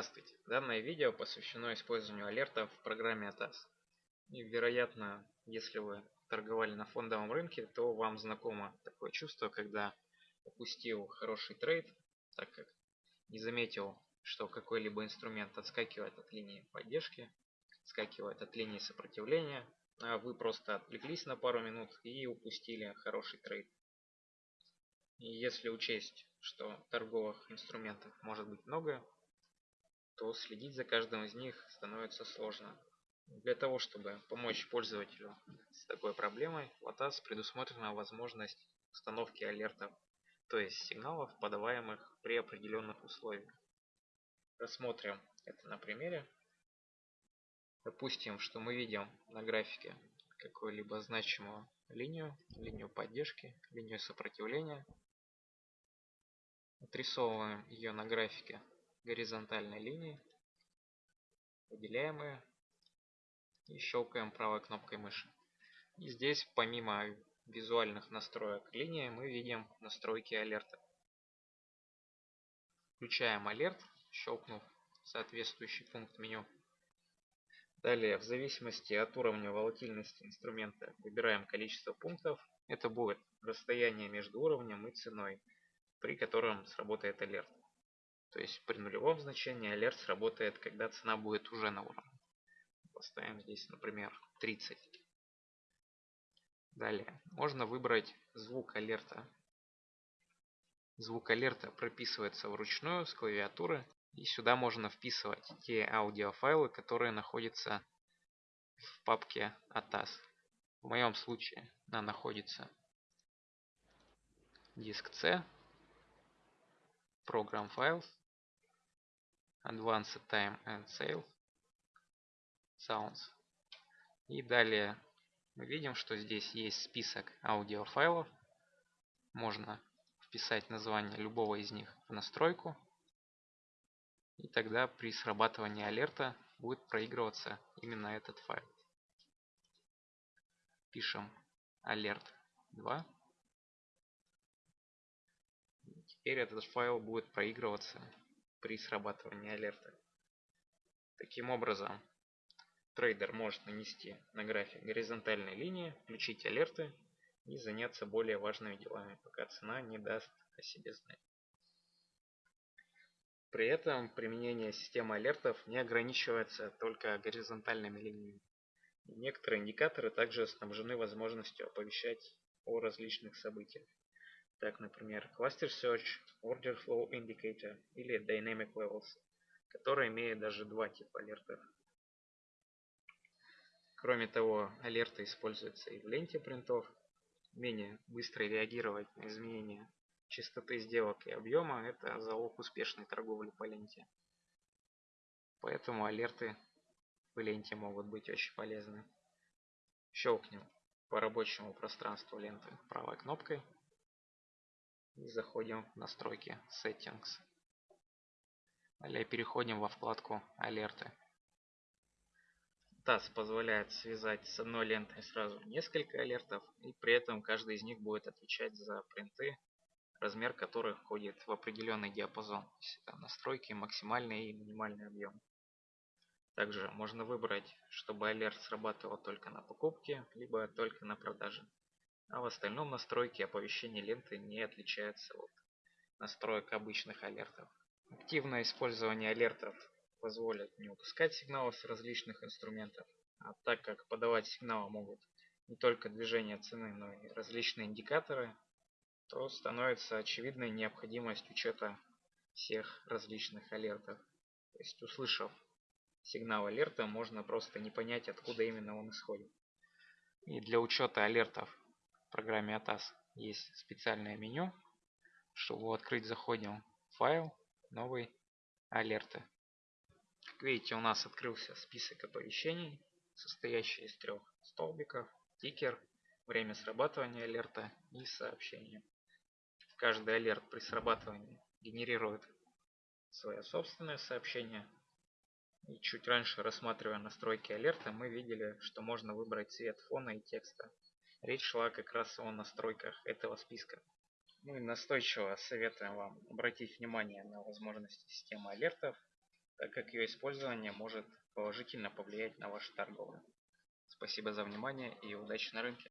Здравствуйте! Данное видео посвящено использованию алертов в программе ATAS. И, вероятно, если вы торговали на фондовом рынке, то вам знакомо такое чувство, когда упустил хороший трейд, так как не заметил, что какой-либо инструмент отскакивает от линии поддержки, отскакивает от линии сопротивления, а вы просто отвлеклись на пару минут и упустили хороший трейд. И если учесть, что торговых инструментов может быть много, то следить за каждым из них становится сложно. Для того, чтобы помочь пользователю с такой проблемой, в ATAS предусмотрена возможность установки алертов, то есть сигналов, подаваемых при определенных условиях. Рассмотрим это на примере. Допустим, что мы видим на графике какую-либо значимую линию, линию поддержки, линию сопротивления. Отрисовываем ее на графике горизонтальной линии, выделяем ее и щелкаем правой кнопкой мыши. И здесь помимо визуальных настроек линии мы видим настройки алерта. Включаем алерт, щелкнув соответствующий пункт меню. Далее, в зависимости от уровня волатильности инструмента, выбираем количество пунктов. Это будет расстояние между уровнем и ценой, при котором сработает алерт. То есть при нулевом значении алерт сработает, когда цена будет уже на уровне. Поставим здесь, например, 30. Далее, можно выбрать звук алерта. Звук алерта прописывается вручную с клавиатуры. И сюда можно вписывать те аудиофайлы, которые находятся в папке ATAS. В моем случае она находится диск C, Program Files, Advanced Time and Sale, Sounds. И далее мы видим, что здесь есть список аудиофайлов. Можно вписать название любого из них в настройку. И тогда при срабатывании алерта будет проигрываться именно этот файл. Пишем alert 2. Теперь этот файл будет проигрываться при срабатывании алерта. Таким образом, трейдер может нанести на график горизонтальные линии, включить алерты и заняться более важными делами, пока цена не даст о себе знать. При этом применение системы алертов не ограничивается только горизонтальными линиями. Некоторые индикаторы также снабжены возможностью оповещать о различных событиях. Так, например, Cluster Search, Order Flow Indicator или Dynamic Levels, которые имеют даже два типа алертов. Кроме того, алерты используются и в ленте принтов. Умение быстро реагировать на изменения частоты сделок и объема – это залог успешной торговли по ленте. Поэтому алерты в ленте могут быть очень полезны. Щелкнем по рабочему пространству ленты правой кнопкой и заходим в настройки Settings. Далее переходим во вкладку Алерты. TAS позволяет связать с одной лентой сразу несколько алертов, и при этом каждый из них будет отвечать за принты, размер которых входит в определенный диапазон. То есть это настройки максимальный и минимальный объем. Также можно выбрать, чтобы алерт срабатывал только на покупке, либо только на продаже а в остальном настройки оповещения ленты не отличаются от настроек обычных алертов. Активное использование алертов позволит не упускать сигналы с различных инструментов, а так как подавать сигналы могут не только движение цены, но и различные индикаторы, то становится очевидной необходимость учета всех различных алертов. То есть услышав сигнал алерта, можно просто не понять, откуда именно он исходит. И для учета алертов в программе ATAS есть специальное меню. Чтобы открыть, заходим в файл, новый, алерты. Как видите, у нас открылся список оповещений, состоящий из трех столбиков, тикер, время срабатывания алерта и сообщение. Каждый алерт при срабатывании генерирует свое собственное сообщение. И чуть раньше, рассматривая настройки алерта, мы видели, что можно выбрать цвет фона и текста. Речь шла как раз о настройках этого списка. Мы настойчиво советуем вам обратить внимание на возможности системы алертов, так как ее использование может положительно повлиять на вашу торговлю. Спасибо за внимание и удачи на рынке.